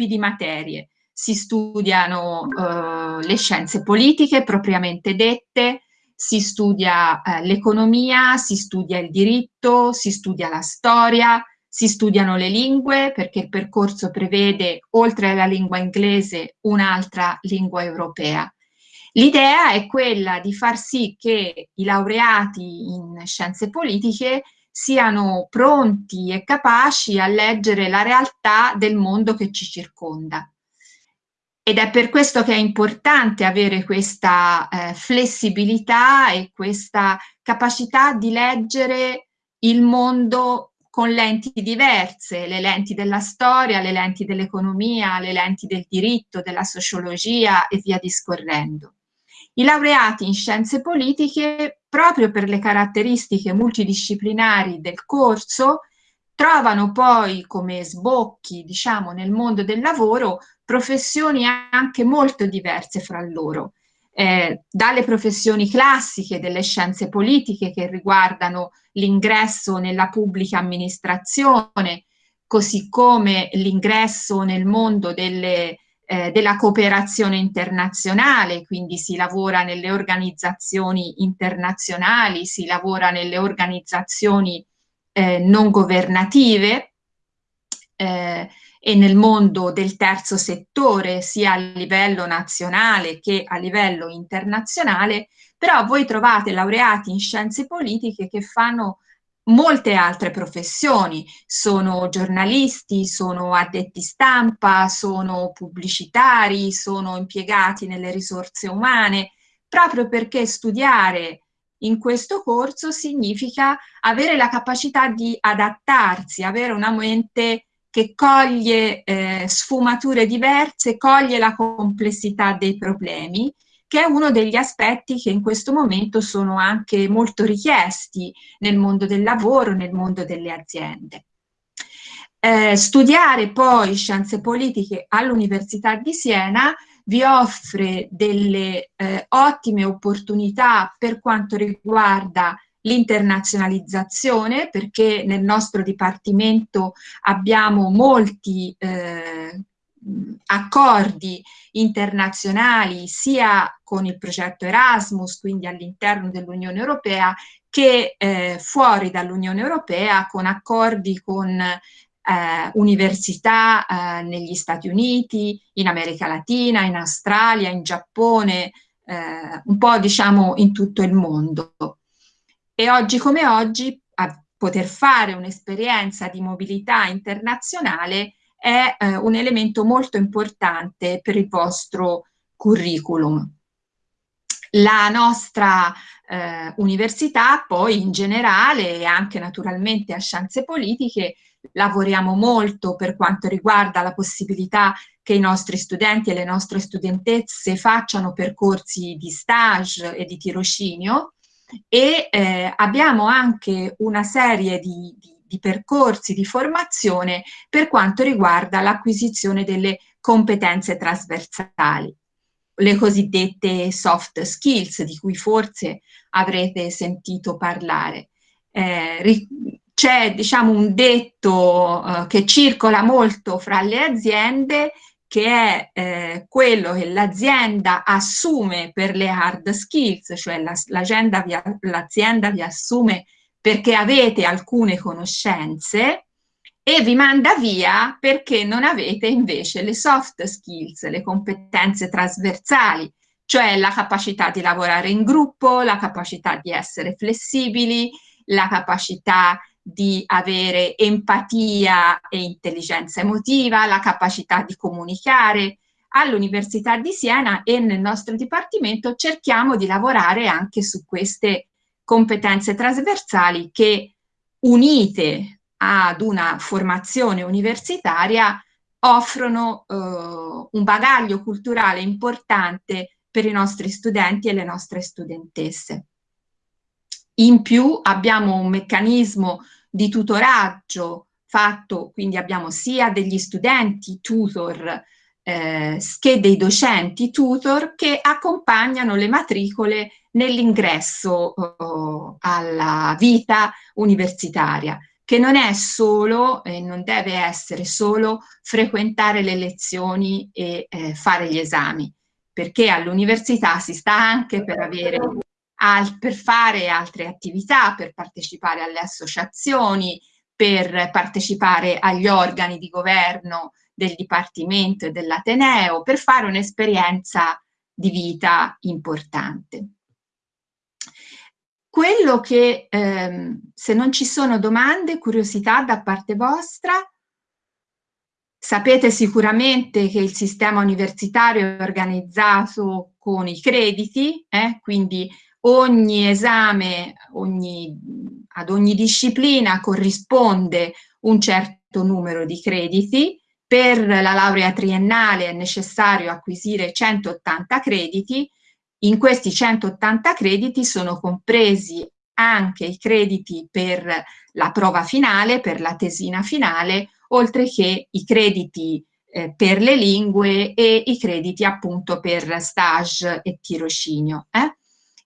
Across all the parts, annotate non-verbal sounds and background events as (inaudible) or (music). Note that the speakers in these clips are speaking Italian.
gruppi di materie. Si studiano eh, le scienze politiche propriamente dette, si studia eh, l'economia, si studia il diritto, si studia la storia, si studiano le lingue perché il percorso prevede, oltre alla lingua inglese, un'altra lingua europea. L'idea è quella di far sì che i laureati in scienze politiche siano pronti e capaci a leggere la realtà del mondo che ci circonda. Ed è per questo che è importante avere questa eh, flessibilità e questa capacità di leggere il mondo con lenti diverse, le lenti della storia, le lenti dell'economia, le lenti del diritto, della sociologia e via discorrendo. I laureati in scienze politiche, proprio per le caratteristiche multidisciplinari del corso, trovano poi come sbocchi, diciamo, nel mondo del lavoro professioni anche molto diverse fra loro. Eh, dalle professioni classiche delle scienze politiche che riguardano l'ingresso nella pubblica amministrazione, così come l'ingresso nel mondo delle eh, della cooperazione internazionale, quindi si lavora nelle organizzazioni internazionali, si lavora nelle organizzazioni eh, non governative eh, e nel mondo del terzo settore, sia a livello nazionale che a livello internazionale, però voi trovate laureati in scienze politiche che fanno molte altre professioni, sono giornalisti, sono addetti stampa, sono pubblicitari, sono impiegati nelle risorse umane, proprio perché studiare in questo corso significa avere la capacità di adattarsi, avere una mente che coglie eh, sfumature diverse, coglie la complessità dei problemi che è uno degli aspetti che in questo momento sono anche molto richiesti nel mondo del lavoro, nel mondo delle aziende. Eh, studiare poi scienze politiche all'Università di Siena vi offre delle eh, ottime opportunità per quanto riguarda l'internazionalizzazione perché nel nostro dipartimento abbiamo molti eh, accordi internazionali sia con il progetto Erasmus, quindi all'interno dell'Unione Europea, che eh, fuori dall'Unione Europea con accordi con eh, università eh, negli Stati Uniti, in America Latina, in Australia, in Giappone, eh, un po' diciamo in tutto il mondo. E oggi come oggi a poter fare un'esperienza di mobilità internazionale è eh, un elemento molto importante per il vostro curriculum. La nostra eh, università poi in generale e anche naturalmente a scienze politiche lavoriamo molto per quanto riguarda la possibilità che i nostri studenti e le nostre studentesse facciano percorsi di stage e di tirocinio e eh, abbiamo anche una serie di, di di percorsi di formazione per quanto riguarda l'acquisizione delle competenze trasversali, le cosiddette soft skills di cui forse avrete sentito parlare. Eh, c'è diciamo un detto eh, che circola molto fra le aziende che è eh, quello che l'azienda assume per le hard skills, cioè l'azienda la, vi assume perché avete alcune conoscenze e vi manda via perché non avete invece le soft skills, le competenze trasversali, cioè la capacità di lavorare in gruppo, la capacità di essere flessibili, la capacità di avere empatia e intelligenza emotiva, la capacità di comunicare. All'Università di Siena e nel nostro dipartimento cerchiamo di lavorare anche su queste competenze trasversali che unite ad una formazione universitaria offrono eh, un bagaglio culturale importante per i nostri studenti e le nostre studentesse. In più abbiamo un meccanismo di tutoraggio fatto, quindi abbiamo sia degli studenti tutor eh, che dei docenti tutor che accompagnano le matricole nell'ingresso oh, alla vita universitaria, che non è solo e non deve essere solo frequentare le lezioni e eh, fare gli esami, perché all'università si sta anche per, avere, al, per fare altre attività, per partecipare alle associazioni, per partecipare agli organi di governo del Dipartimento e dell'Ateneo, per fare un'esperienza di vita importante. Quello che, ehm, se non ci sono domande, curiosità da parte vostra, sapete sicuramente che il sistema universitario è organizzato con i crediti, eh? quindi ogni esame, ogni, ad ogni disciplina corrisponde un certo numero di crediti, per la laurea triennale è necessario acquisire 180 crediti, in questi 180 crediti sono compresi anche i crediti per la prova finale, per la tesina finale, oltre che i crediti eh, per le lingue e i crediti appunto per stage e tirocinio. Eh?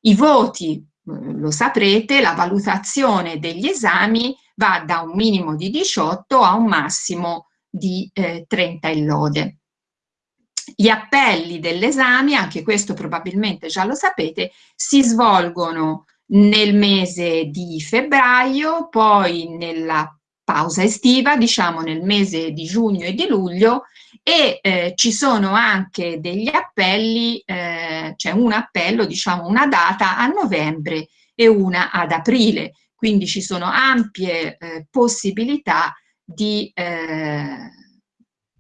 I voti, eh, lo saprete, la valutazione degli esami va da un minimo di 18 a un massimo di eh, 30 in lode. Gli appelli dell'esame, anche questo probabilmente già lo sapete, si svolgono nel mese di febbraio, poi nella pausa estiva, diciamo nel mese di giugno e di luglio, e eh, ci sono anche degli appelli, eh, c'è un appello, diciamo una data a novembre e una ad aprile, quindi ci sono ampie eh, possibilità di eh,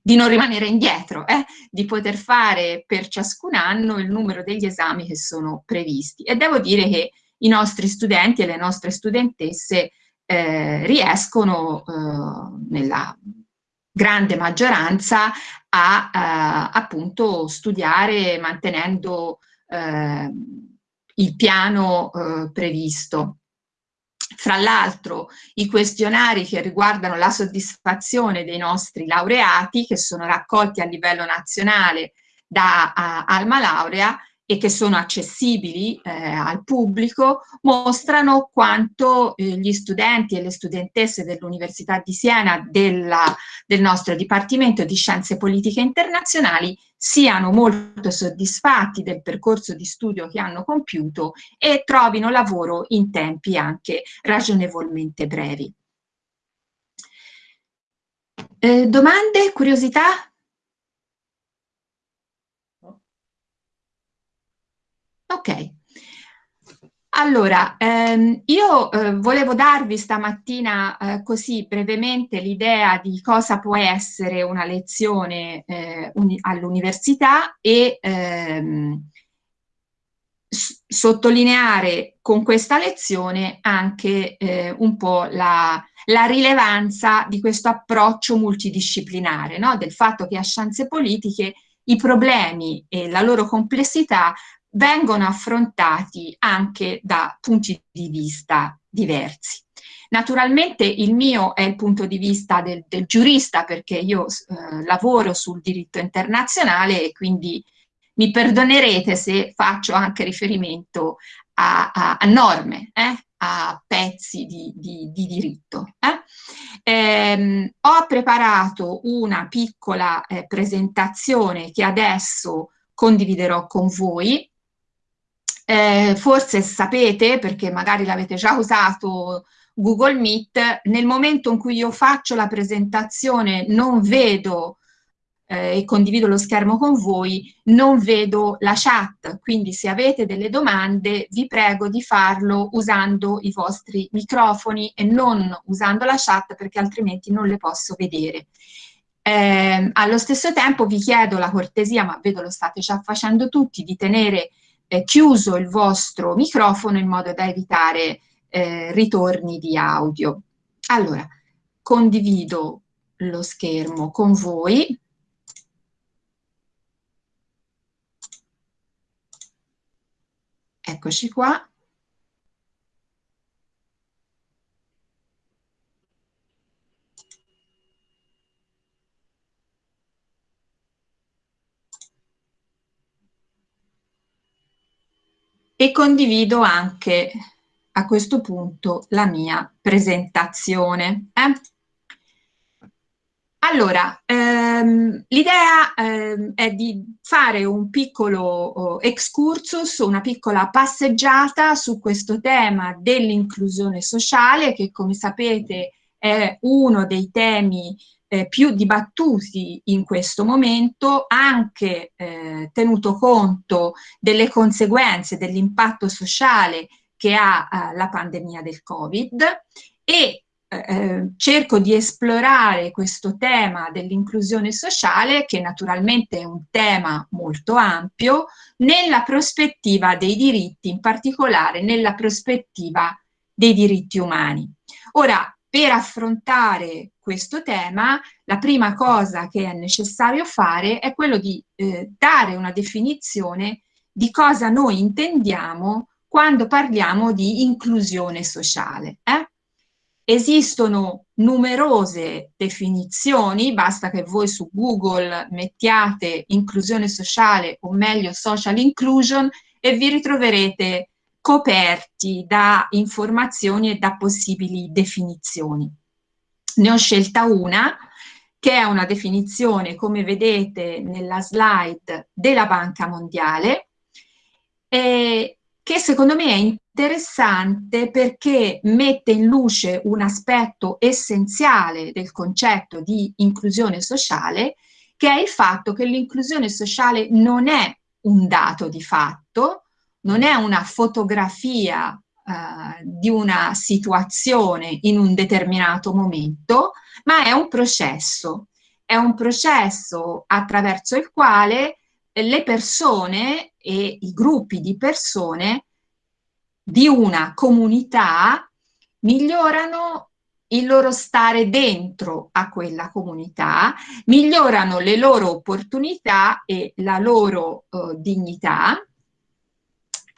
di non rimanere indietro, eh? di poter fare per ciascun anno il numero degli esami che sono previsti. E devo dire che i nostri studenti e le nostre studentesse eh, riescono eh, nella grande maggioranza a eh, appunto studiare mantenendo eh, il piano eh, previsto. Fra l'altro i questionari che riguardano la soddisfazione dei nostri laureati, che sono raccolti a livello nazionale da uh, Alma Laurea, e che sono accessibili eh, al pubblico mostrano quanto eh, gli studenti e le studentesse dell'Università di Siena della, del nostro Dipartimento di Scienze Politiche Internazionali siano molto soddisfatti del percorso di studio che hanno compiuto e trovino lavoro in tempi anche ragionevolmente brevi. Eh, domande, curiosità? Ok. Allora, ehm, io eh, volevo darvi stamattina eh, così brevemente l'idea di cosa può essere una lezione eh, all'università e ehm, sottolineare con questa lezione anche eh, un po' la, la, rilevanza di questo approccio multidisciplinare, no? del fatto che a scienze politiche i problemi e la loro complessità vengono affrontati anche da punti di vista diversi. Naturalmente il mio è il punto di vista del, del giurista perché io eh, lavoro sul diritto internazionale e quindi mi perdonerete se faccio anche riferimento a, a, a norme, eh, a pezzi di, di, di diritto. Eh. Ehm, ho preparato una piccola eh, presentazione che adesso condividerò con voi eh, forse sapete, perché magari l'avete già usato Google Meet, nel momento in cui io faccio la presentazione non vedo eh, e condivido lo schermo con voi, non vedo la chat, quindi se avete delle domande vi prego di farlo usando i vostri microfoni e non usando la chat perché altrimenti non le posso vedere. Eh, allo stesso tempo vi chiedo la cortesia, ma vedo lo state già facendo tutti, di tenere eh, chiuso il vostro microfono in modo da evitare eh, ritorni di audio. Allora, condivido lo schermo con voi. Eccoci qua. E condivido anche a questo punto la mia presentazione. Eh? Allora, ehm, l'idea ehm, è di fare un piccolo oh, excursus, una piccola passeggiata su questo tema dell'inclusione sociale che come sapete è uno dei temi eh, più dibattuti in questo momento, anche eh, tenuto conto delle conseguenze dell'impatto sociale che ha eh, la pandemia del Covid e eh, cerco di esplorare questo tema dell'inclusione sociale, che naturalmente è un tema molto ampio, nella prospettiva dei diritti, in particolare nella prospettiva dei diritti umani. Ora, per affrontare questo tema, la prima cosa che è necessario fare è quello di eh, dare una definizione di cosa noi intendiamo quando parliamo di inclusione sociale. Eh? Esistono numerose definizioni, basta che voi su Google mettiate inclusione sociale o meglio social inclusion e vi ritroverete coperti da informazioni e da possibili definizioni. Ne ho scelta una che è una definizione, come vedete nella slide, della Banca Mondiale, eh, che secondo me è interessante perché mette in luce un aspetto essenziale del concetto di inclusione sociale, che è il fatto che l'inclusione sociale non è un dato di fatto, non è una fotografia eh, di una situazione in un determinato momento, ma è un processo. È un processo attraverso il quale le persone e i gruppi di persone di una comunità migliorano il loro stare dentro a quella comunità, migliorano le loro opportunità e la loro eh, dignità,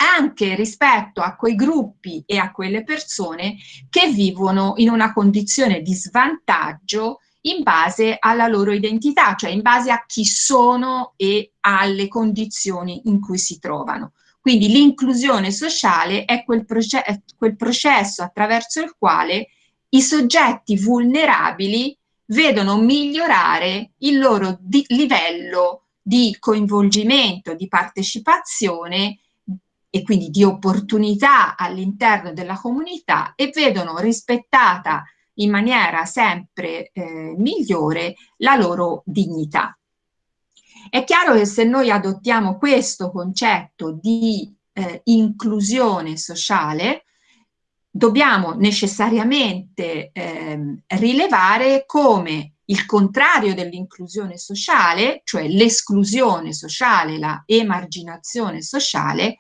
anche rispetto a quei gruppi e a quelle persone che vivono in una condizione di svantaggio in base alla loro identità, cioè in base a chi sono e alle condizioni in cui si trovano. Quindi l'inclusione sociale è quel, è quel processo attraverso il quale i soggetti vulnerabili vedono migliorare il loro di livello di coinvolgimento, di partecipazione e quindi di opportunità all'interno della comunità e vedono rispettata in maniera sempre eh, migliore la loro dignità. È chiaro che se noi adottiamo questo concetto di eh, inclusione sociale, dobbiamo necessariamente eh, rilevare come il contrario dell'inclusione sociale, cioè l'esclusione sociale, la emarginazione sociale,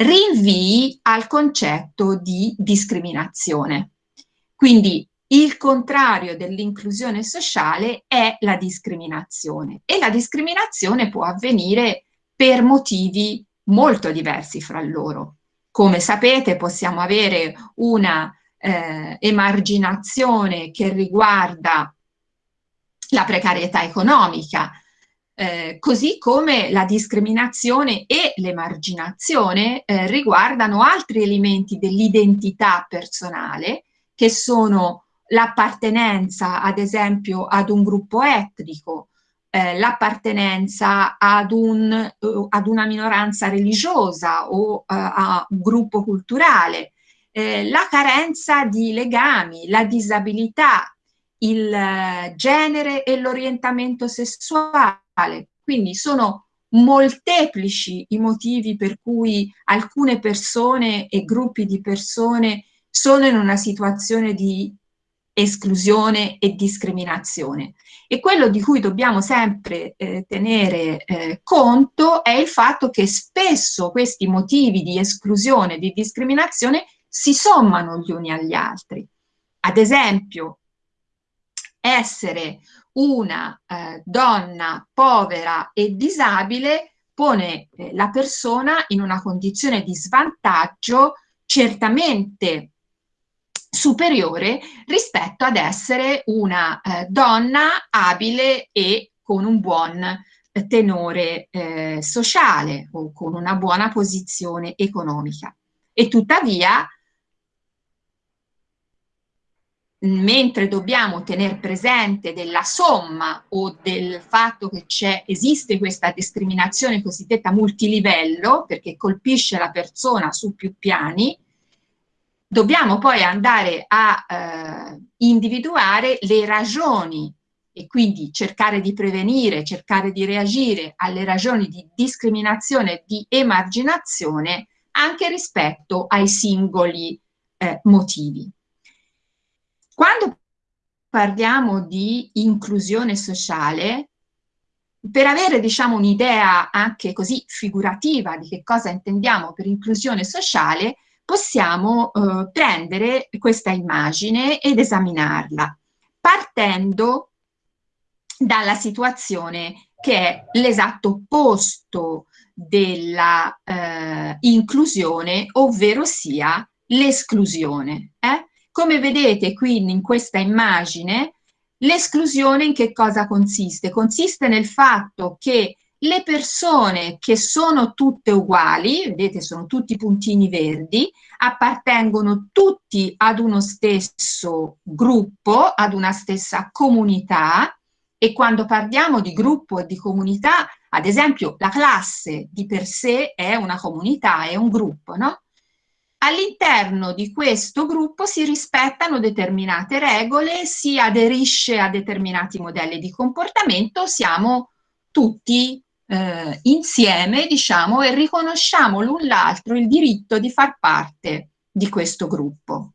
rinvii al concetto di discriminazione. Quindi il contrario dell'inclusione sociale è la discriminazione e la discriminazione può avvenire per motivi molto diversi fra loro. Come sapete possiamo avere una eh, emarginazione che riguarda la precarietà economica, eh, così come la discriminazione e l'emarginazione eh, riguardano altri elementi dell'identità personale che sono l'appartenenza ad esempio ad un gruppo etnico, eh, l'appartenenza ad, un, uh, ad, una minoranza religiosa o uh, a un gruppo culturale, eh, la carenza di legami, la disabilità, il uh, genere e l'orientamento sessuale. Quindi sono molteplici i motivi per cui alcune persone e gruppi di persone sono in una situazione di esclusione e discriminazione. E quello di cui dobbiamo sempre eh, tenere eh, conto è il fatto che spesso questi motivi di esclusione e di discriminazione si sommano gli uni agli altri. Ad esempio, essere una eh, donna povera e disabile pone eh, la persona in una condizione di svantaggio certamente superiore rispetto ad essere una eh, donna abile e con un buon tenore eh, sociale o con una buona posizione economica. E tuttavia mentre dobbiamo tenere presente della somma o del fatto che esiste questa discriminazione cosiddetta multilivello, perché colpisce la persona su più piani, dobbiamo poi andare a eh, individuare le ragioni e quindi cercare di prevenire, cercare di reagire alle ragioni di discriminazione di emarginazione anche rispetto ai singoli eh, motivi. Quando parliamo di inclusione sociale, per avere diciamo un'idea anche così figurativa di che cosa intendiamo per inclusione sociale, possiamo eh, prendere questa immagine ed esaminarla, partendo dalla situazione che è l'esatto opposto della eh, inclusione, ovvero sia l'esclusione. Eh? Come vedete qui in questa immagine, l'esclusione in che cosa consiste? Consiste nel fatto che le persone che sono tutte uguali, vedete sono tutti puntini verdi, appartengono tutti ad uno stesso gruppo, ad una stessa comunità e quando parliamo di gruppo e di comunità, ad esempio la classe di per sé è una comunità, è un gruppo, no? All'interno di questo gruppo si rispettano determinate regole, si aderisce a determinati modelli di comportamento, siamo tutti eh, insieme, diciamo, e riconosciamo l'un l'altro il diritto di far parte di questo gruppo.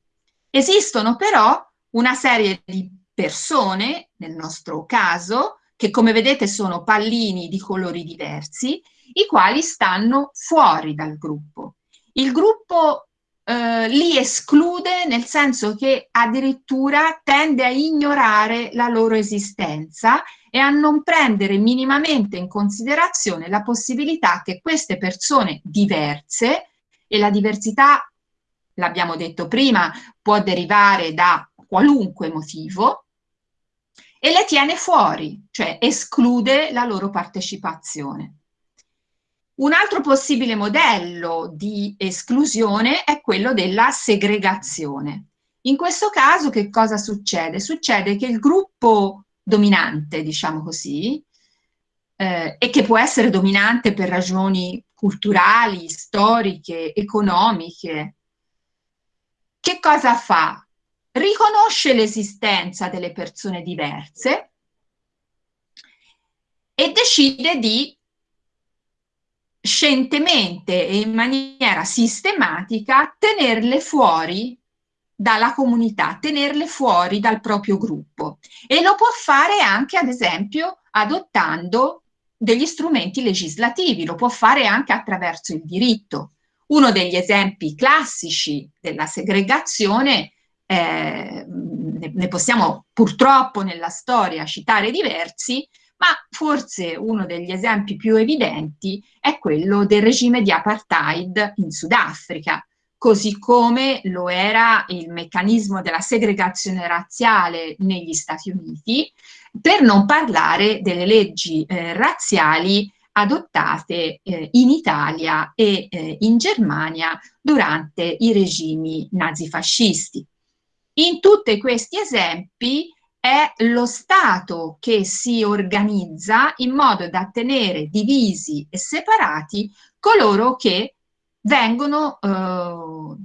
Esistono però una serie di persone, nel nostro caso, che come vedete sono pallini di colori diversi, i quali stanno fuori dal gruppo. Il gruppo eh, li esclude nel senso che addirittura tende a ignorare la loro esistenza e a non prendere minimamente in considerazione la possibilità che queste persone diverse, e la diversità, l'abbiamo detto prima, può derivare da qualunque motivo, e le tiene fuori, cioè esclude la loro partecipazione. Un altro possibile modello di esclusione è quello della segregazione. In questo caso che cosa succede? Succede che il gruppo dominante, diciamo così, eh, e che può essere dominante per ragioni culturali, storiche, economiche, che cosa fa? Riconosce l'esistenza delle persone diverse e decide di scientemente e in maniera sistematica tenerle fuori dalla comunità, tenerle fuori dal proprio gruppo e lo può fare anche ad esempio adottando degli strumenti legislativi, lo può fare anche attraverso il diritto. Uno degli esempi classici della segregazione, eh, ne possiamo purtroppo nella storia citare diversi, ma forse uno degli esempi più evidenti è quello del regime di apartheid in Sudafrica, così come lo era il meccanismo della segregazione razziale negli Stati Uniti, per non parlare delle leggi eh, razziali adottate eh, in Italia e eh, in Germania durante i regimi nazifascisti. In tutti questi esempi è lo Stato che si organizza in modo da tenere divisi e separati coloro che vengono eh,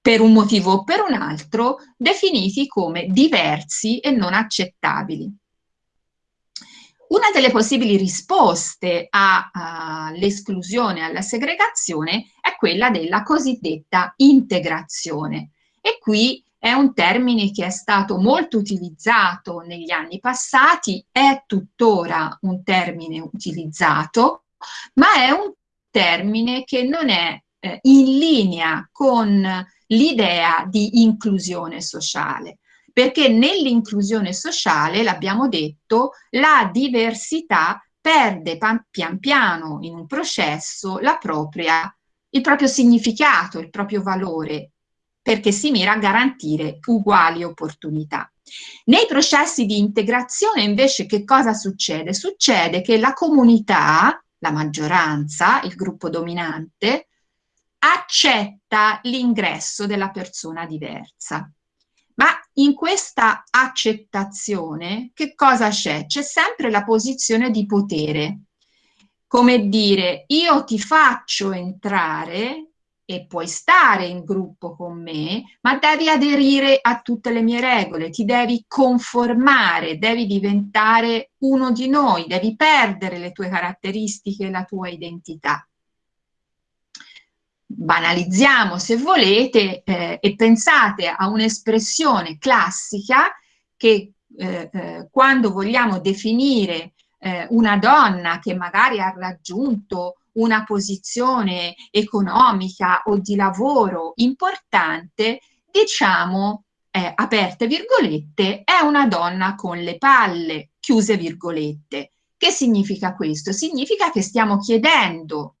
per un motivo o per un altro definiti come diversi e non accettabili. Una delle possibili risposte all'esclusione, alla segregazione, è quella della cosiddetta integrazione. E qui è un termine che è stato molto utilizzato negli anni passati, è tuttora un termine utilizzato, ma è un termine che non è eh, in linea con l'idea di inclusione sociale, perché nell'inclusione sociale, l'abbiamo detto, la diversità perde pian piano in un processo propria, il proprio significato, il proprio valore perché si mira a garantire uguali opportunità. Nei processi di integrazione invece che cosa succede? Succede che la comunità, la maggioranza, il gruppo dominante, accetta l'ingresso della persona diversa. Ma in questa accettazione che cosa c'è? C'è sempre la posizione di potere, come dire io ti faccio entrare e puoi stare in gruppo con me, ma devi aderire a tutte le mie regole, ti devi conformare, devi diventare uno di noi, devi perdere le tue caratteristiche e la tua identità. Banalizziamo se volete eh, e pensate a un'espressione classica che eh, eh, quando vogliamo definire eh, una donna che magari ha raggiunto una posizione economica o di lavoro importante, diciamo, eh, aperte virgolette, è una donna con le palle, chiuse virgolette. Che significa questo? Significa che stiamo chiedendo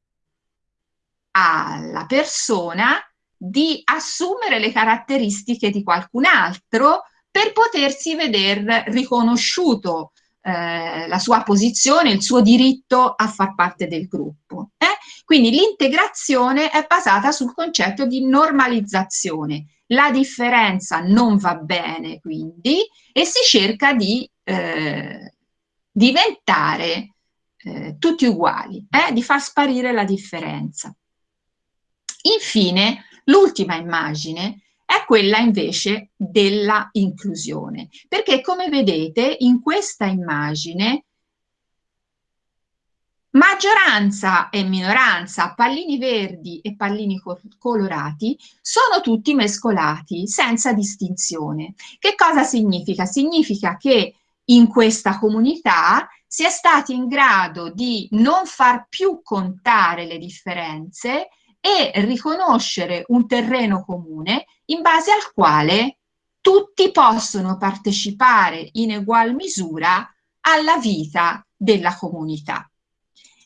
alla persona di assumere le caratteristiche di qualcun altro per potersi vedere riconosciuto eh, la sua posizione, il suo diritto a far parte del gruppo. Eh? Quindi l'integrazione è basata sul concetto di normalizzazione. La differenza non va bene, quindi, e si cerca di eh, diventare eh, tutti uguali, eh, di far sparire la differenza. Infine, l'ultima immagine è quella invece della inclusione, perché come vedete in questa immagine maggioranza e minoranza, pallini verdi e pallini colorati, sono tutti mescolati senza distinzione. Che cosa significa? Significa che in questa comunità si è stati in grado di non far più contare le differenze e riconoscere un terreno comune in base al quale tutti possono partecipare in egual misura alla vita della comunità.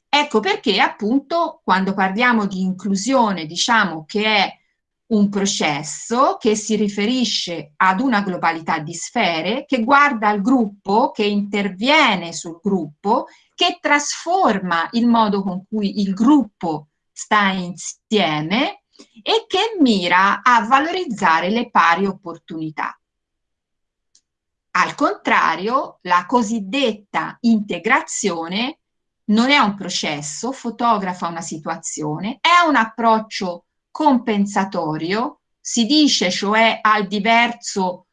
Ecco perché appunto quando parliamo di inclusione diciamo che è un processo che si riferisce ad una globalità di sfere, che guarda al gruppo, che interviene sul gruppo, che trasforma il modo con cui il gruppo sta insieme e che mira a valorizzare le pari opportunità. Al contrario, la cosiddetta integrazione non è un processo, fotografa una situazione, è un approccio compensatorio, si dice cioè al diverso,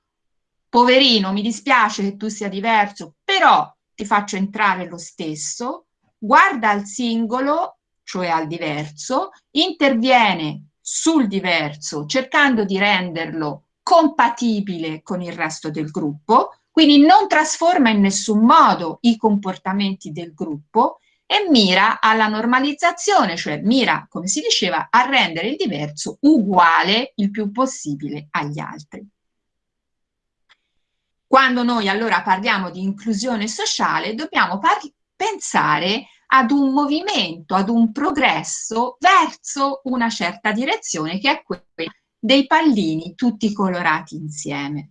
poverino, mi dispiace che tu sia diverso, però ti faccio entrare lo stesso, guarda al singolo cioè al diverso, interviene sul diverso cercando di renderlo compatibile con il resto del gruppo, quindi non trasforma in nessun modo i comportamenti del gruppo e mira alla normalizzazione, cioè mira, come si diceva, a rendere il diverso uguale il più possibile agli altri. Quando noi allora parliamo di inclusione sociale dobbiamo pensare ad un movimento, ad un progresso verso una certa direzione che è quella dei pallini tutti colorati insieme.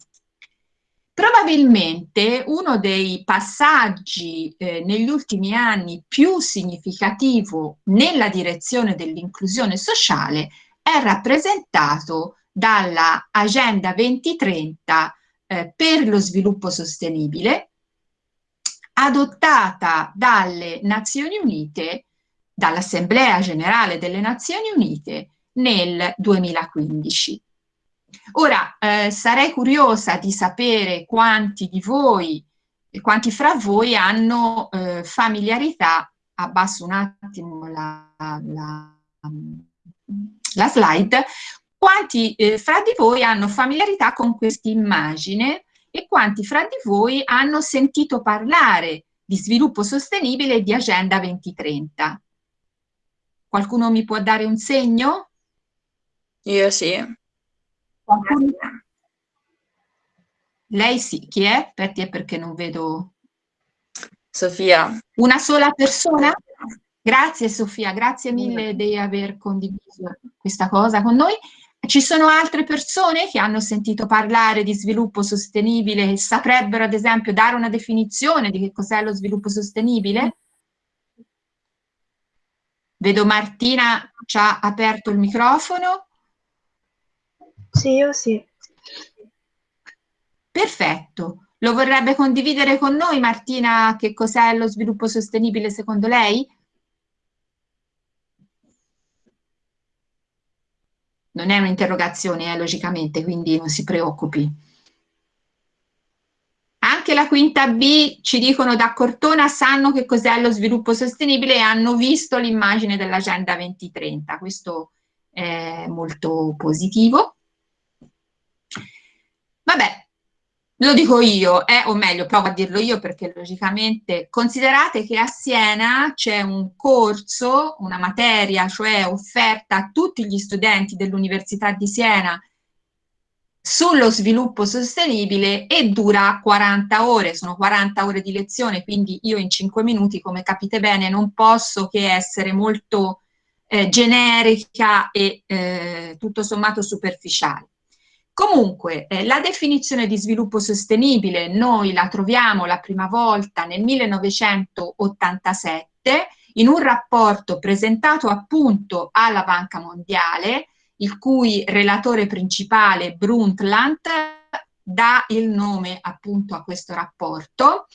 Probabilmente uno dei passaggi eh, negli ultimi anni più significativo nella direzione dell'inclusione sociale è rappresentato dalla Agenda 2030 eh, per lo sviluppo sostenibile adottata dalle Nazioni Unite, dall'Assemblea Generale delle Nazioni Unite nel 2015. Ora, eh, sarei curiosa di sapere quanti di voi, quanti fra voi hanno eh, familiarità, abbasso un attimo la, la, la slide, quanti eh, fra di voi hanno familiarità con questa immagine e quanti fra di voi hanno sentito parlare di sviluppo sostenibile e di Agenda 2030. Qualcuno mi può dare un segno? Io sì. Qualcuno? Lei sì. Chi è? Aspetti, è perché non vedo... Sofia. Una sola persona? Grazie Sofia, grazie mille di aver condiviso questa cosa con noi. Ci sono altre persone che hanno sentito parlare di sviluppo sostenibile e saprebbero ad esempio dare una definizione di che cos'è lo sviluppo sostenibile? Vedo Martina ci ha aperto il microfono. Sì, io sì. Perfetto. Lo vorrebbe condividere con noi Martina che cos'è lo sviluppo sostenibile secondo lei? Non è un'interrogazione, eh, logicamente, quindi non si preoccupi. Anche la quinta B ci dicono da Cortona sanno che cos'è lo sviluppo sostenibile e hanno visto l'immagine dell'Agenda 2030. Questo è molto positivo. Vabbè, lo dico io, eh, o meglio, provo a dirlo io perché logicamente considerate che a Siena c'è un corso, una materia, cioè offerta a tutti gli studenti dell'Università di Siena sullo sviluppo sostenibile e dura 40 ore, sono 40 ore di lezione, quindi io in 5 minuti, come capite bene, non posso che essere molto eh, generica e eh, tutto sommato superficiale. Comunque, eh, la definizione di sviluppo sostenibile noi la troviamo la prima volta nel 1987 in un rapporto presentato appunto alla Banca Mondiale, il cui relatore principale Brundtland dà il nome appunto a questo rapporto.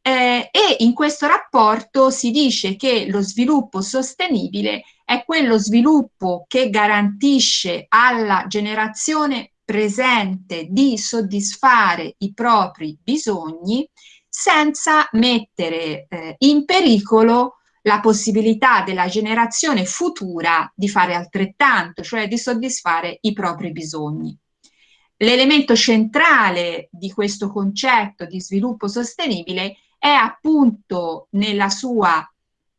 Eh, e in questo rapporto si dice che lo sviluppo sostenibile è quello sviluppo che garantisce alla generazione presente di soddisfare i propri bisogni senza mettere eh, in pericolo la possibilità della generazione futura di fare altrettanto, cioè di soddisfare i propri bisogni. L'elemento centrale di questo concetto di sviluppo sostenibile è appunto nella sua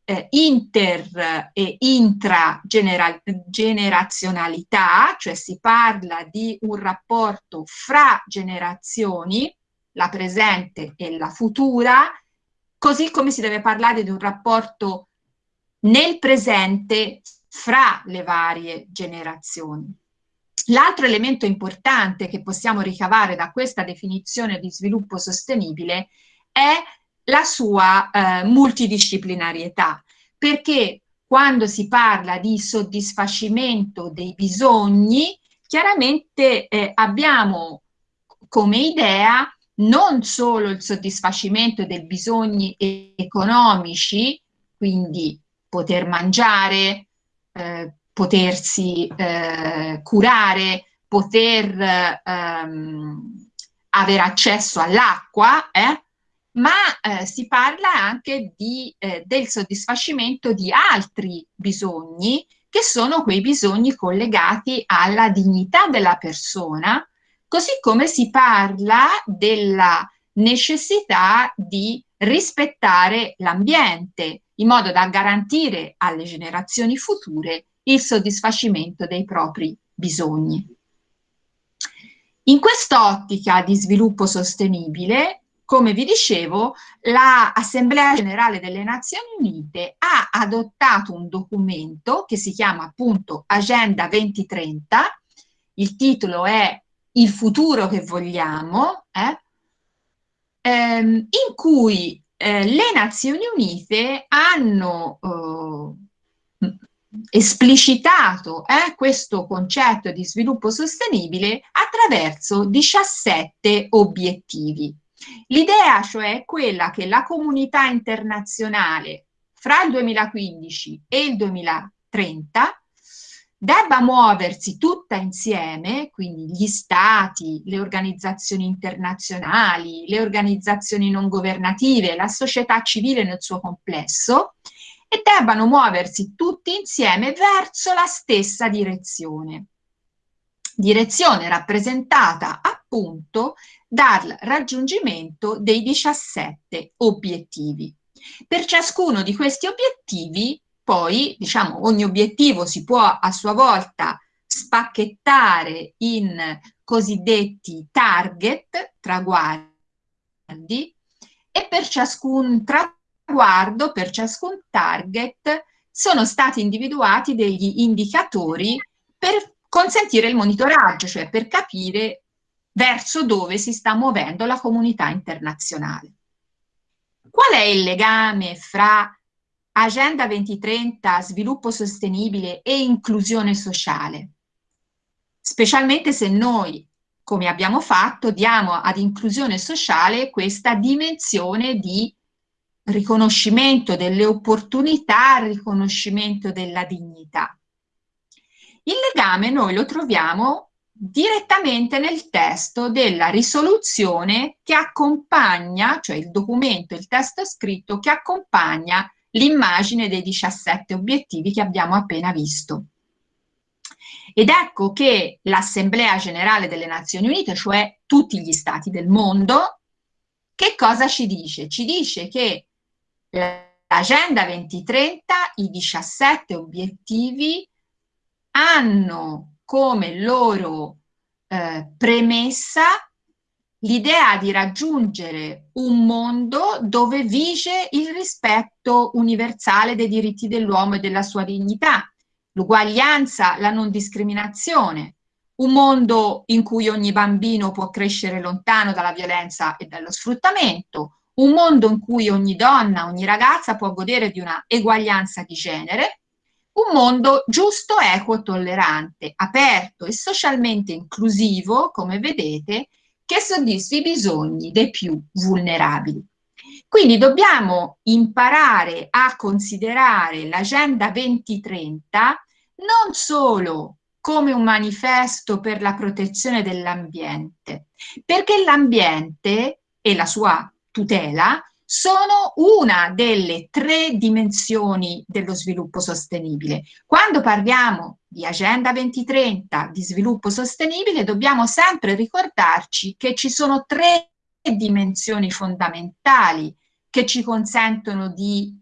eh, inter e intragenerazionalità, cioè si parla di un rapporto fra generazioni, la presente e la futura, così come si deve parlare di un rapporto nel presente fra le varie generazioni. L'altro elemento importante che possiamo ricavare da questa definizione di sviluppo sostenibile è la sua eh, multidisciplinarietà, perché quando si parla di soddisfacimento dei bisogni, chiaramente eh, abbiamo come idea non solo il soddisfacimento dei bisogni economici, quindi poter mangiare, eh, potersi eh, curare, poter ehm, avere accesso all'acqua, eh, ma eh, si parla anche di, eh, del soddisfacimento di altri bisogni, che sono quei bisogni collegati alla dignità della persona, così come si parla della necessità di rispettare l'ambiente, in modo da garantire alle generazioni future il soddisfacimento dei propri bisogni. In quest'ottica di sviluppo sostenibile, come vi dicevo, l'Assemblea Generale delle Nazioni Unite ha adottato un documento che si chiama appunto Agenda 2030, il titolo è Il futuro che vogliamo, eh? ehm, in cui eh, le Nazioni Unite hanno eh, esplicitato eh, questo concetto di sviluppo sostenibile attraverso 17 obiettivi. L'idea cioè è quella che la comunità internazionale fra il 2015 e il 2030 debba muoversi tutta insieme, quindi gli stati, le organizzazioni internazionali, le organizzazioni non governative, la società civile nel suo complesso, e debbano muoversi tutti insieme verso la stessa direzione. Direzione rappresentata appunto dal raggiungimento dei 17 obiettivi. Per ciascuno di questi obiettivi, poi, diciamo, ogni obiettivo si può a sua volta spacchettare in cosiddetti target, traguardi, e per ciascun traguardo, per ciascun target, sono stati individuati degli indicatori per consentire il monitoraggio, cioè per capire verso dove si sta muovendo la comunità internazionale. Qual è il legame fra Agenda 2030, sviluppo sostenibile e inclusione sociale? Specialmente se noi come abbiamo fatto, diamo ad inclusione sociale questa dimensione di riconoscimento delle opportunità, riconoscimento della dignità. Il legame noi lo troviamo direttamente nel testo della risoluzione che accompagna, cioè il documento, il testo scritto che accompagna l'immagine dei 17 obiettivi che abbiamo appena visto. Ed ecco che l'Assemblea Generale delle Nazioni Unite, cioè tutti gli stati del mondo, che cosa ci dice? Ci dice che l'Agenda 2030, i 17 obiettivi, hanno come loro eh, premessa l'idea di raggiungere un mondo dove vige il rispetto universale dei diritti dell'uomo e della sua dignità, l'uguaglianza, la non discriminazione, un mondo in cui ogni bambino può crescere lontano dalla violenza e dallo sfruttamento, un mondo in cui ogni donna, ogni ragazza può godere di una eguaglianza di genere, un mondo giusto, equo, tollerante, aperto e socialmente inclusivo, come vedete, che soddisfi i bisogni dei più vulnerabili. Quindi dobbiamo imparare a considerare l'Agenda 2030 non solo come un manifesto per la protezione dell'ambiente, perché l'ambiente e la sua tutela sono una delle tre dimensioni dello sviluppo sostenibile. Quando parliamo di Agenda 2030, di sviluppo sostenibile, dobbiamo sempre ricordarci che ci sono tre dimensioni fondamentali che ci consentono di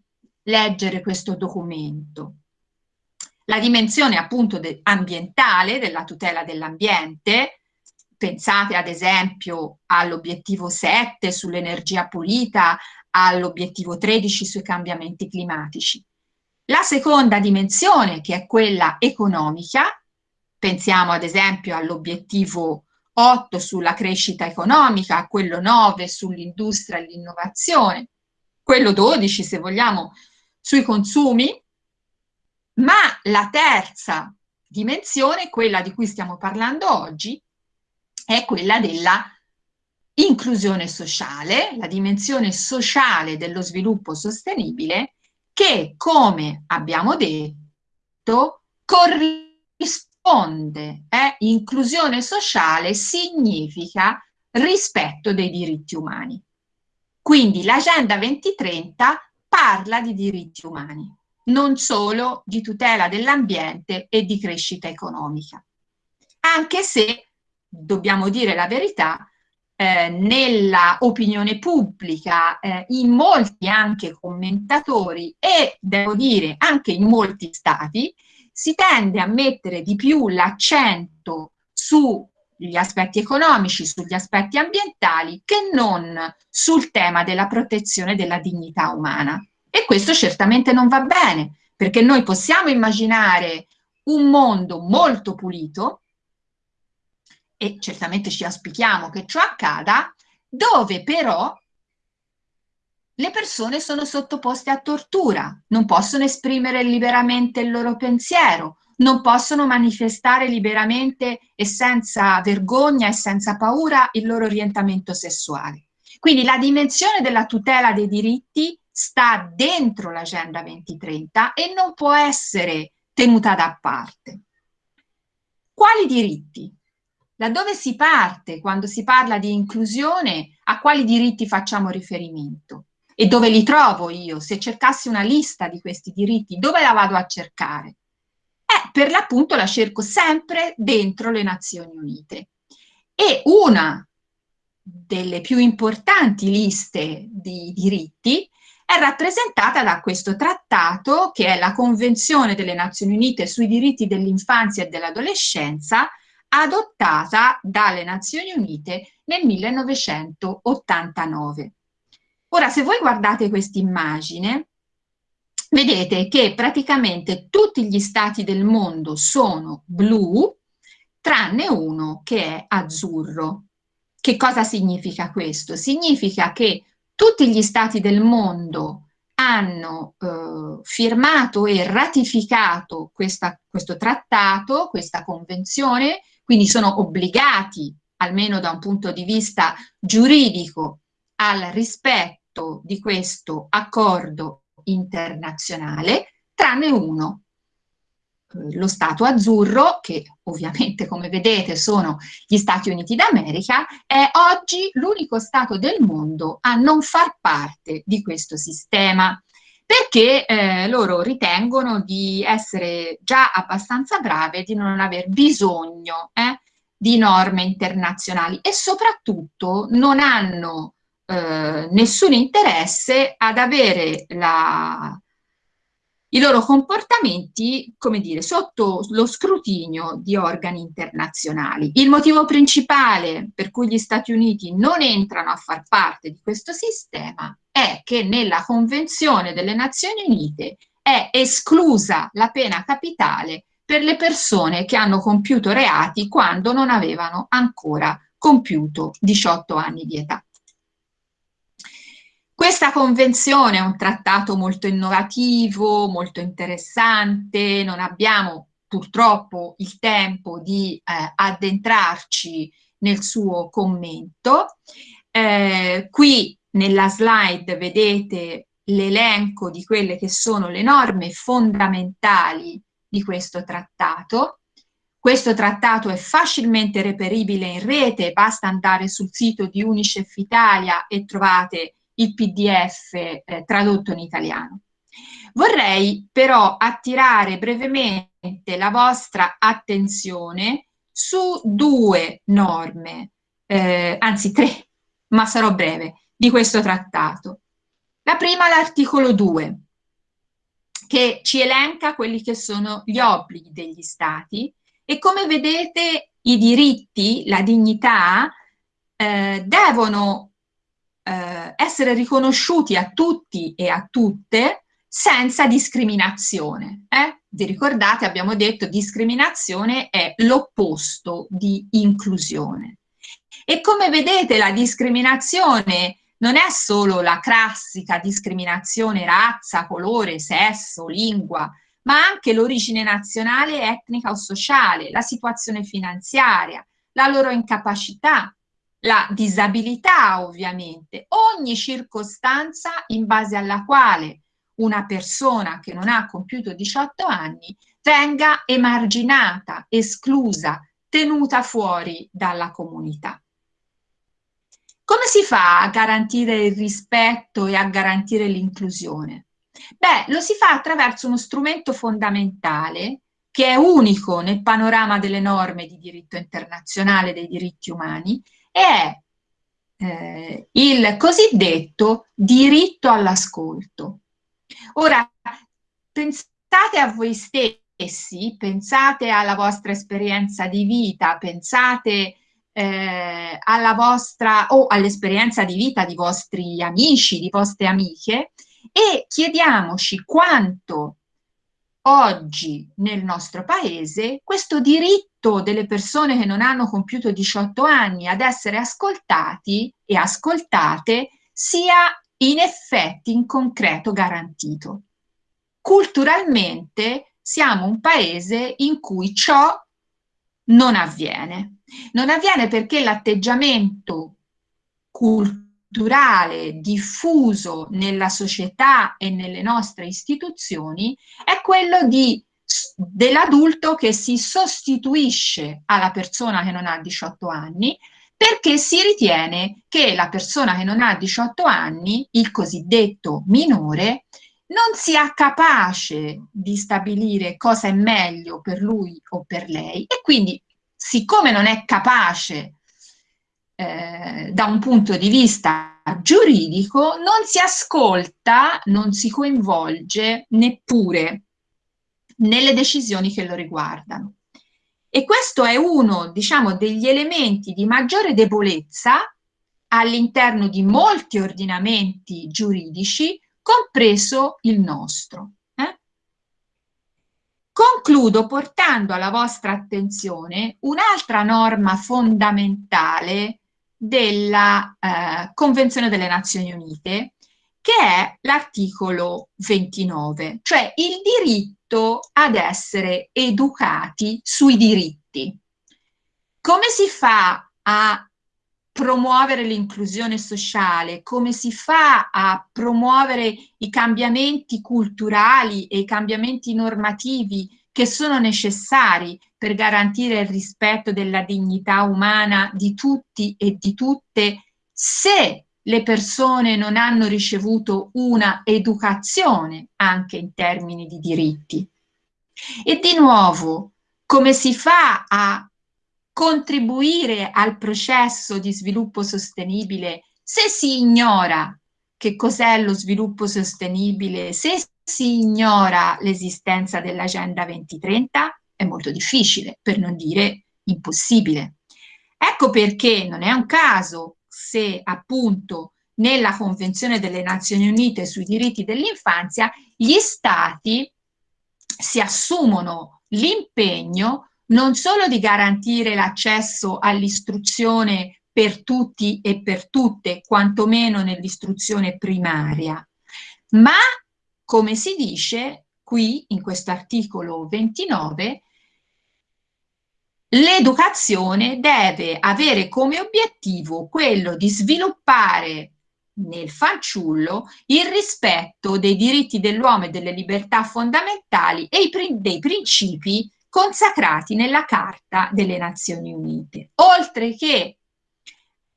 leggere questo documento la dimensione appunto de ambientale, della tutela dell'ambiente, pensate ad esempio all'obiettivo 7 sull'energia pulita, all'obiettivo 13 sui cambiamenti climatici. La seconda dimensione, che è quella economica, pensiamo ad esempio all'obiettivo 8 sulla crescita economica, quello 9 sull'industria e l'innovazione, quello 12 se vogliamo sui consumi, ma la terza dimensione, quella di cui stiamo parlando oggi, è quella della inclusione sociale, la dimensione sociale dello sviluppo sostenibile che, come abbiamo detto, corrisponde. Eh? Inclusione sociale significa rispetto dei diritti umani. Quindi l'Agenda 2030 parla di diritti umani non solo di tutela dell'ambiente e di crescita economica. Anche se, dobbiamo dire la verità, eh, nella opinione pubblica, eh, in molti anche commentatori e, devo dire, anche in molti stati, si tende a mettere di più l'accento sugli aspetti economici, sugli aspetti ambientali, che non sul tema della protezione della dignità umana. E questo certamente non va bene, perché noi possiamo immaginare un mondo molto pulito, e certamente ci auspichiamo che ciò accada, dove però le persone sono sottoposte a tortura, non possono esprimere liberamente il loro pensiero, non possono manifestare liberamente e senza vergogna e senza paura il loro orientamento sessuale. Quindi la dimensione della tutela dei diritti sta dentro l'Agenda 2030 e non può essere tenuta da parte. Quali diritti? Da dove si parte quando si parla di inclusione? A quali diritti facciamo riferimento? E dove li trovo io? Se cercassi una lista di questi diritti, dove la vado a cercare? Eh, per l'appunto la cerco sempre dentro le Nazioni Unite. E una delle più importanti liste di diritti è rappresentata da questo trattato che è la Convenzione delle Nazioni Unite sui diritti dell'infanzia e dell'adolescenza adottata dalle Nazioni Unite nel 1989. Ora, se voi guardate questa immagine, vedete che praticamente tutti gli stati del mondo sono blu, tranne uno che è azzurro. Che cosa significa questo? Significa che tutti gli stati del mondo hanno eh, firmato e ratificato questa, questo trattato, questa convenzione, quindi sono obbligati almeno da un punto di vista giuridico, al rispetto di questo accordo internazionale, tranne uno, eh, lo Stato azzurro, che ovviamente come vedete sono gli Stati Uniti d'America, è oggi l'unico Stato del mondo a non far parte di questo sistema perché eh, loro ritengono di essere già abbastanza brave, di non aver bisogno eh, di norme internazionali e soprattutto non hanno eh, nessun interesse ad avere la, i loro comportamenti, come dire, sotto lo scrutinio di organi internazionali. Il motivo principale per cui gli Stati Uniti non entrano a far parte di questo sistema è che nella Convenzione delle Nazioni Unite è esclusa la pena capitale per le persone che hanno compiuto reati quando non avevano ancora compiuto 18 anni di età. Questa convenzione è un trattato molto innovativo, molto interessante, non abbiamo purtroppo il tempo di eh, addentrarci nel suo commento. Eh, qui nella slide vedete l'elenco di quelle che sono le norme fondamentali di questo trattato. Questo trattato è facilmente reperibile in rete, basta andare sul sito di Unicef Italia e trovate il PDF eh, tradotto in italiano. Vorrei però attirare brevemente la vostra attenzione su due norme, eh, anzi tre, ma sarò breve, di questo trattato. La prima l'articolo 2, che ci elenca quelli che sono gli obblighi degli stati e come vedete i diritti, la dignità, eh, devono eh, essere riconosciuti a tutti e a tutte senza discriminazione. Eh? Vi ricordate, abbiamo detto, discriminazione è l'opposto di inclusione. E come vedete la discriminazione non è solo la classica discriminazione razza, colore, sesso, lingua, ma anche l'origine nazionale, etnica o sociale, la situazione finanziaria, la loro incapacità, la disabilità ovviamente, ogni circostanza in base alla quale una persona che non ha compiuto 18 anni venga emarginata, esclusa, tenuta fuori dalla comunità. Come si fa a garantire il rispetto e a garantire l'inclusione? Beh, lo si fa attraverso uno strumento fondamentale che è unico nel panorama delle norme di diritto internazionale dei diritti umani è eh, il cosiddetto diritto all'ascolto. Ora, pensate a voi stessi, pensate alla vostra esperienza di vita, pensate eh, alla vostra o all'esperienza di vita di vostri amici, di vostre amiche e chiediamoci quanto oggi nel nostro paese questo diritto delle persone che non hanno compiuto 18 anni ad essere ascoltati e ascoltate sia in effetti in concreto garantito. Culturalmente siamo un paese in cui ciò non avviene. Non avviene perché l'atteggiamento culturale diffuso nella società e nelle nostre istituzioni è quello dell'adulto che si sostituisce alla persona che non ha 18 anni perché si ritiene che la persona che non ha 18 anni, il cosiddetto minore, non sia capace di stabilire cosa è meglio per lui o per lei e quindi siccome non è capace eh, da un punto di vista giuridico non si ascolta, non si coinvolge neppure nelle decisioni che lo riguardano. E questo è uno, diciamo, degli elementi di maggiore debolezza all'interno di molti ordinamenti giuridici, compreso il nostro. Eh? Concludo portando alla vostra attenzione un'altra norma fondamentale della eh, Convenzione delle Nazioni Unite, che è l'articolo 29, cioè il diritto ad essere educati sui diritti. Come si fa a promuovere l'inclusione sociale, come si fa a promuovere i cambiamenti culturali e i cambiamenti normativi che sono necessari per garantire il rispetto della dignità umana di tutti e di tutte se le persone non hanno ricevuto una educazione anche in termini di diritti. E di nuovo, come si fa a contribuire al processo di sviluppo sostenibile se si ignora che cos'è lo sviluppo sostenibile, se si ignora l'esistenza dell'Agenda 2030, è molto difficile, per non dire impossibile. Ecco perché non è un caso se appunto nella Convenzione delle Nazioni Unite sui diritti dell'infanzia gli Stati si assumono l'impegno non solo di garantire l'accesso all'istruzione per tutti e per tutte, quantomeno nell'istruzione primaria, ma, come si dice qui in questo articolo 29, l'educazione deve avere come obiettivo quello di sviluppare nel fanciullo il rispetto dei diritti dell'uomo e delle libertà fondamentali e dei principi consacrati nella Carta delle Nazioni Unite, oltre che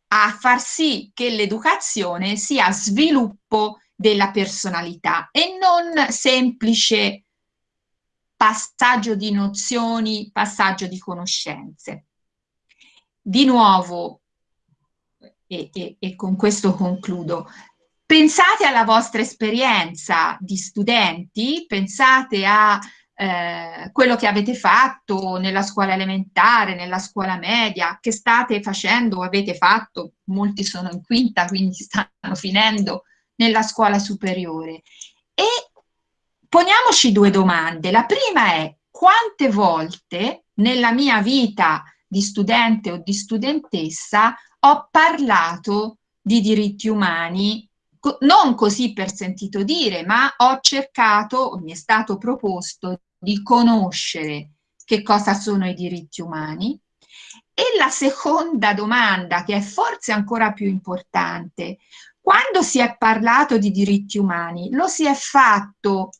a far sì che l'educazione sia sviluppo della personalità e non semplice passaggio di nozioni, passaggio di conoscenze. Di nuovo, e, e, e con questo concludo, pensate alla vostra esperienza di studenti, pensate a eh, quello che avete fatto nella scuola elementare, nella scuola media, che state facendo o avete fatto, molti sono in quinta, quindi (laughs) stanno finendo nella scuola superiore. E poniamoci due domande. La prima è quante volte nella mia vita di studente o di studentessa ho parlato di diritti umani non così per sentito dire, ma ho cercato, mi è stato proposto di conoscere che cosa sono i diritti umani. E la seconda domanda, che è forse ancora più importante, quando si è parlato di diritti umani, lo si è fatto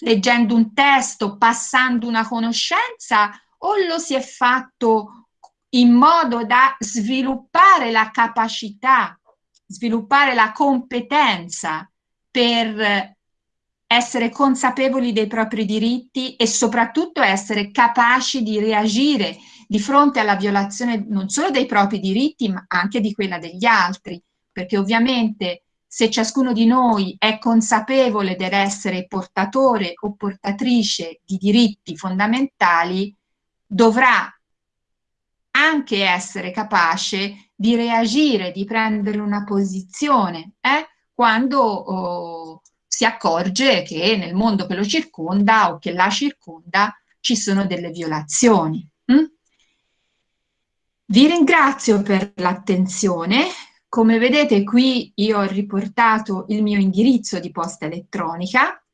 leggendo un testo, passando una conoscenza o lo si è fatto in modo da sviluppare la capacità, sviluppare la competenza per essere consapevoli dei propri diritti e soprattutto essere capaci di reagire di fronte alla violazione non solo dei propri diritti ma anche di quella degli altri, perché ovviamente se ciascuno di noi è consapevole dell'essere portatore o portatrice di diritti fondamentali, dovrà anche essere capace di reagire, di prendere una posizione, eh? quando oh, si accorge che nel mondo che lo circonda o che la circonda ci sono delle violazioni. Mm? Vi ringrazio per l'attenzione. Come vedete qui io ho riportato il mio indirizzo di posta elettronica.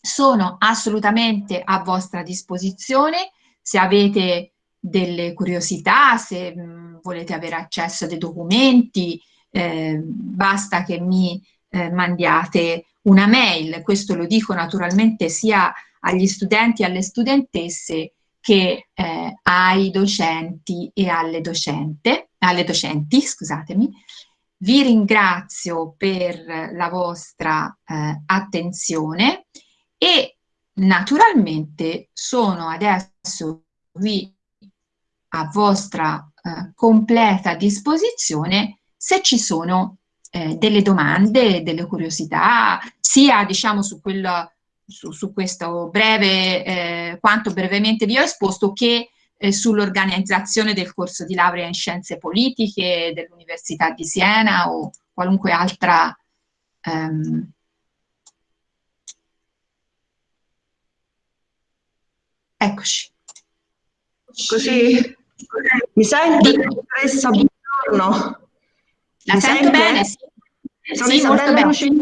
Sono assolutamente a vostra disposizione se avete delle curiosità, se mh, mm, volete avere accesso a dei documenti, eh, basta che mi eh, mandiate una mail, questo lo dico naturalmente sia agli studenti e alle studentesse che eh, ai docenti e alle, docente, alle docenti, scusatemi. Vi ringrazio per la vostra eh, attenzione e naturalmente sono adesso qui a vostra eh, completa disposizione se ci sono eh, delle domande, delle curiosità, sia diciamo su, quel, su, su questo breve, eh, quanto brevemente vi ho esposto, che eh, sull'organizzazione del corso di laurea in scienze politiche dell'Università di Siena o qualunque altra ehm, Eccoci. Così mi senti? Teresa, buongiorno. La Mi sento bene? Sì, Sono sì, Isabella Rucini,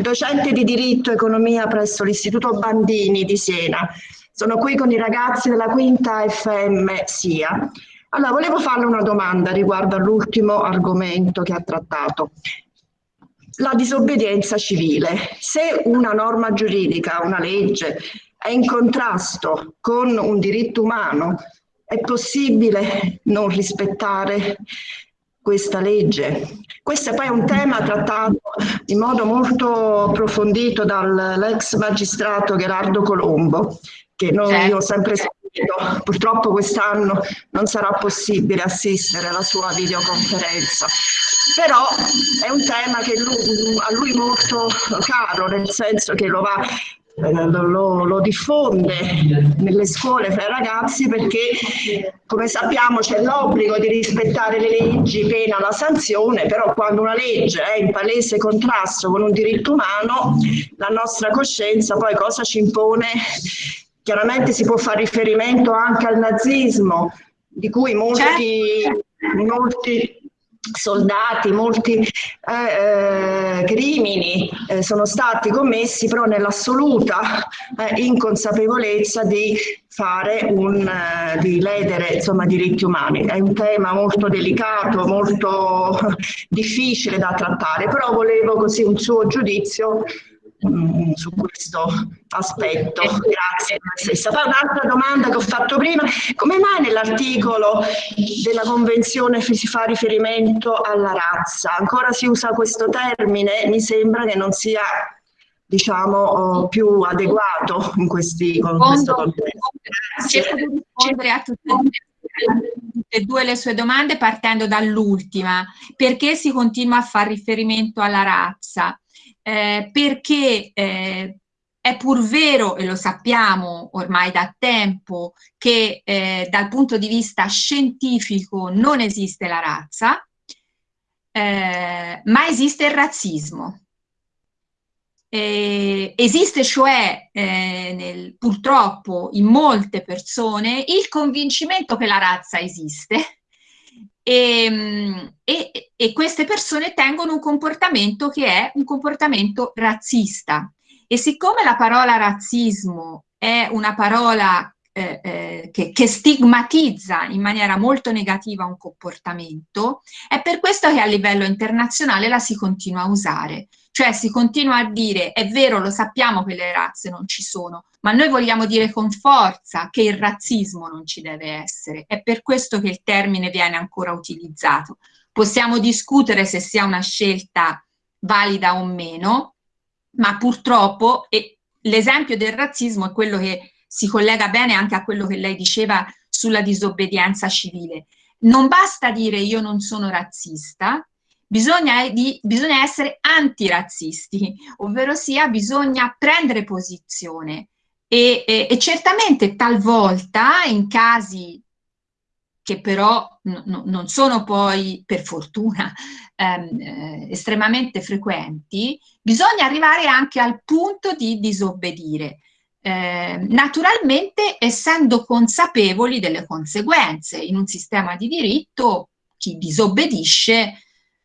docente di diritto e economia presso l'Istituto Bandini di Siena. Sono qui con i ragazzi della quinta FM SIA. Allora, volevo farle una domanda riguardo all'ultimo argomento che ha trattato. La disobbedienza civile. Se una norma giuridica, una legge, è in contrasto con un diritto umano, è possibile non rispettare questa legge? Questo è poi un tema trattato in modo molto approfondito dall'ex magistrato Gerardo Colombo, che noi certo. ho sempre sentito. Purtroppo quest'anno non sarà possibile assistere alla sua videoconferenza, però è un tema che lui, a lui molto caro, nel senso che lo va lo, lo, diffonde nelle scuole fra i ragazzi perché come sappiamo c'è l'obbligo di rispettare le leggi pena la sanzione però quando una legge è in palese contrasto con un diritto umano la nostra coscienza poi cosa ci impone chiaramente si può fare riferimento anche al nazismo di cui molti, certo. molti soldati, molti eh, eh, crimini eh, sono stati commessi però nell'assoluta eh, inconsapevolezza di fare un, eh, di ledere insomma diritti umani. È un tema molto delicato, molto (laughs) difficile da trattare, però volevo così un suo giudizio Mm, su questo aspetto. Grazie. Poi un'altra domanda che ho fatto prima, come mai nell'articolo della Convenzione si fa riferimento alla razza? Ancora si usa questo termine? Mi sembra che non sia diciamo oh, più adeguato in questi con questo contesto. Cerco di rispondere a tutte e due le sue domande partendo dall'ultima. Perché si continua a fare riferimento alla razza? Eh, perché eh, è pur vero, e lo sappiamo ormai da tempo, che eh, dal punto di vista scientifico non esiste la razza, eh, ma esiste il razzismo. Eh, esiste cioè eh, nel, purtroppo in molte persone il convincimento che la razza esiste e, ehm, e, e, queste persone tengono un comportamento che è un comportamento razzista. E siccome la parola razzismo è una parola eh, eh, che, che, stigmatizza in maniera molto negativa un comportamento, è per questo che a livello internazionale la si continua a usare. Cioè si continua a dire, è vero, lo sappiamo che le razze non ci sono, ma noi vogliamo dire con forza che il razzismo non ci deve essere. È per questo che il termine viene ancora utilizzato. Possiamo discutere se sia una scelta valida o meno, ma purtroppo l'esempio del razzismo è quello che si collega bene anche a quello che lei diceva sulla disobbedienza civile. Non basta dire io non sono razzista, Bisogna, di, bisogna essere antirazzisti, ovvero sia bisogna prendere posizione e, e, e certamente talvolta in casi che però non sono poi per fortuna ehm, eh, estremamente frequenti, bisogna arrivare anche al punto di disobbedire. Eh, naturalmente essendo consapevoli delle conseguenze. In un sistema di diritto chi disobbedisce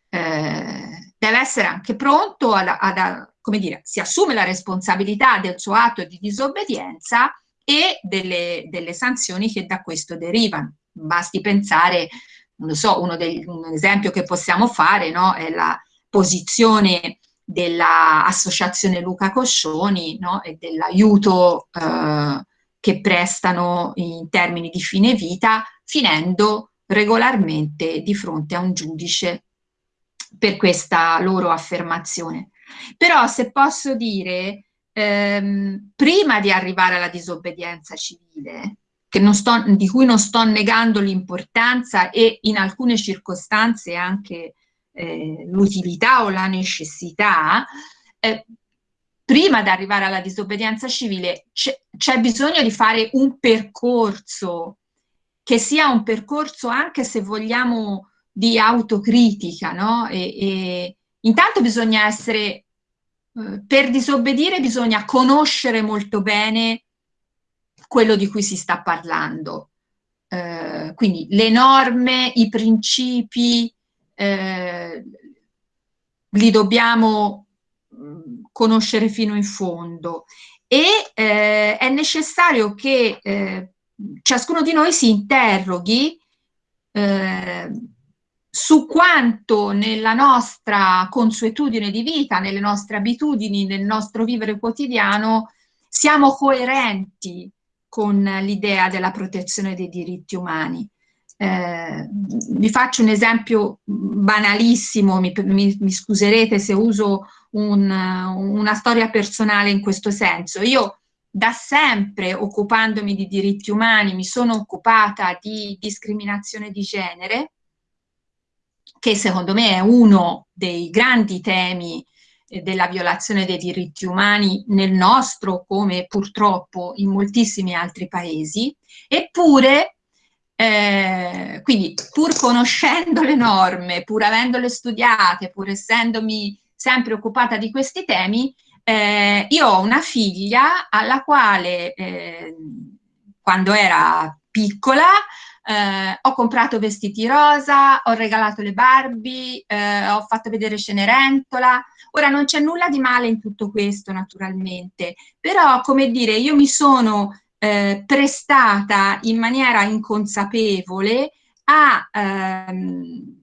eh, deve essere anche pronto a, a, a, come dire, si assume la responsabilità del suo atto di disobbedienza e delle, delle sanzioni che da questo derivano. Basti pensare, non lo so, uno degli, un esempio che possiamo fare no, è la posizione dell'associazione Luca Coscioni no, e dell'aiuto eh, che prestano in termini di fine vita, finendo regolarmente di fronte a un giudice per questa loro affermazione. Però se posso dire, ehm, prima di arrivare alla disobbedienza civile, sto, di cui non sto negando l'importanza e in alcune circostanze anche eh, l'utilità o la necessità, eh, prima di arrivare alla disobbedienza civile c'è bisogno di fare un percorso che sia un percorso anche se vogliamo di autocritica, no? E, e intanto bisogna essere, eh, per disobbedire bisogna conoscere molto bene quello di cui si sta parlando. Eh, quindi le norme, i principi, eh, li dobbiamo conoscere fino in fondo e eh, è necessario che eh, ciascuno di noi si interroghi eh, su quanto nella nostra consuetudine di vita, nelle nostre abitudini, nel nostro vivere quotidiano, siamo coerenti con l'idea della protezione dei diritti umani. Eh, vi faccio un esempio banalissimo, mi, mi, mi scuserete se uso un, una storia personale in questo senso. Io da sempre, occupandomi di diritti umani, mi sono occupata di discriminazione di genere, che secondo me è uno dei grandi temi eh, della violazione dei diritti umani nel nostro come purtroppo in moltissimi altri paesi, eppure eh, quindi pur conoscendo le norme, pur avendole studiate, pur essendomi sempre occupata di questi temi, eh, io ho una figlia alla quale eh, quando era piccola eh, ho comprato vestiti rosa, ho regalato le Barbie, eh, ho fatto vedere Cenerentola. Ora non c'è nulla di male in tutto questo naturalmente, però come dire io mi sono eh, prestata in maniera inconsapevole a ehm,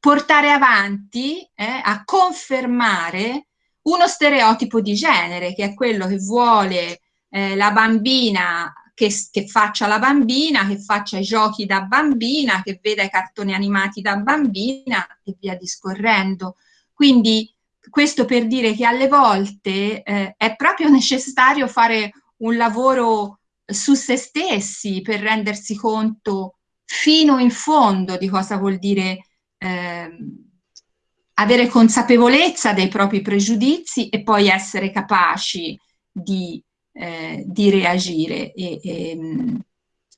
portare avanti, eh, a confermare uno stereotipo di genere, che è quello che vuole eh, la bambina che, che, faccia la bambina, che faccia i giochi da bambina, che veda i cartoni animati da bambina e via discorrendo. Quindi questo per dire che alle volte eh, è proprio (laughs) necessario fare un lavoro su se stessi per rendersi conto fino in fondo di cosa vuol dire eh, avere consapevolezza dei propri pregiudizi e poi essere capaci di, eh, di reagire. E, e,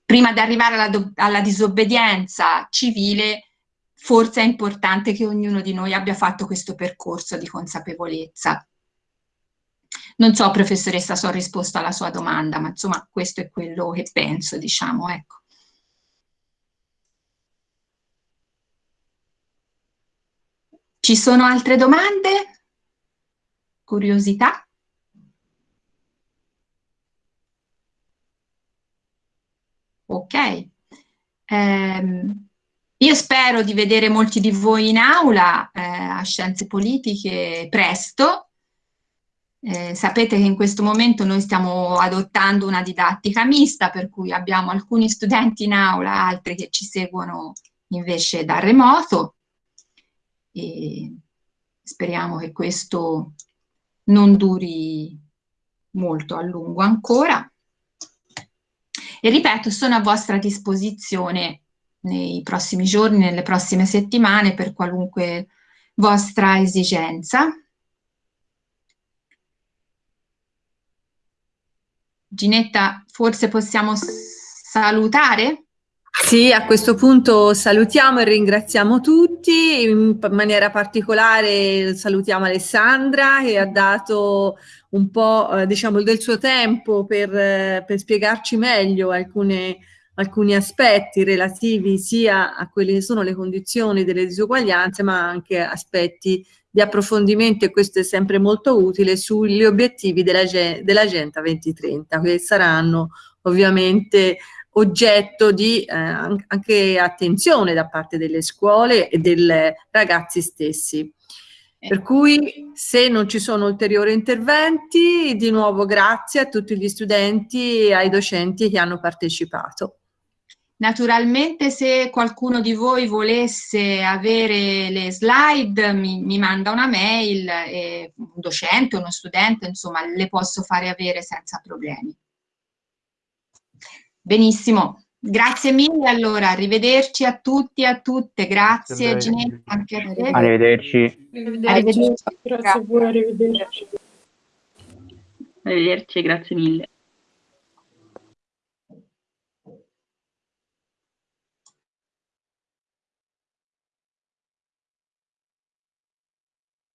prima di arrivare alla, alla disobbedienza civile, forse è importante che ognuno di noi abbia fatto questo percorso di consapevolezza. Non so, professoressa, se ho risposto alla sua domanda, ma insomma questo è quello che penso, diciamo, ecco. Ci sono altre domande? Curiosità? Ok. Eh, io spero di vedere molti di voi in aula eh, a Scienze Politiche presto. Eh, sapete che in questo momento noi stiamo adottando una didattica mista, per cui abbiamo alcuni studenti in aula, altri che ci seguono invece da remoto e speriamo che questo non duri molto a lungo ancora. E ripeto, sono a vostra disposizione nei prossimi giorni, nelle prossime settimane, per qualunque vostra esigenza. Ginetta, forse possiamo salutare? Sì, a questo punto salutiamo e ringraziamo tutti, in maniera particolare salutiamo Alessandra che ha dato un po' eh, diciamo del suo tempo per, eh, per spiegarci meglio alcune, alcuni aspetti relativi sia a quelle che sono le condizioni delle disuguaglianze ma anche aspetti di approfondimento e questo è sempre molto utile sugli obiettivi dell'Agenda 2030 che saranno ovviamente oggetto di eh, anche attenzione da parte delle scuole e dei ragazzi stessi. Per cui se non ci sono ulteriori interventi, di nuovo grazie a tutti gli studenti e ai docenti che hanno partecipato. Naturalmente se qualcuno di voi volesse avere le slide mi, mi manda una mail, un docente, uno studente, insomma le posso fare avere senza problemi. Benissimo, grazie mille allora, arrivederci a tutti e a tutte, grazie Ginetta, anche a te. Arrivederci. Arrivederci. arrivederci. Grazie a voi, arrivederci. Arrivederci, grazie mille.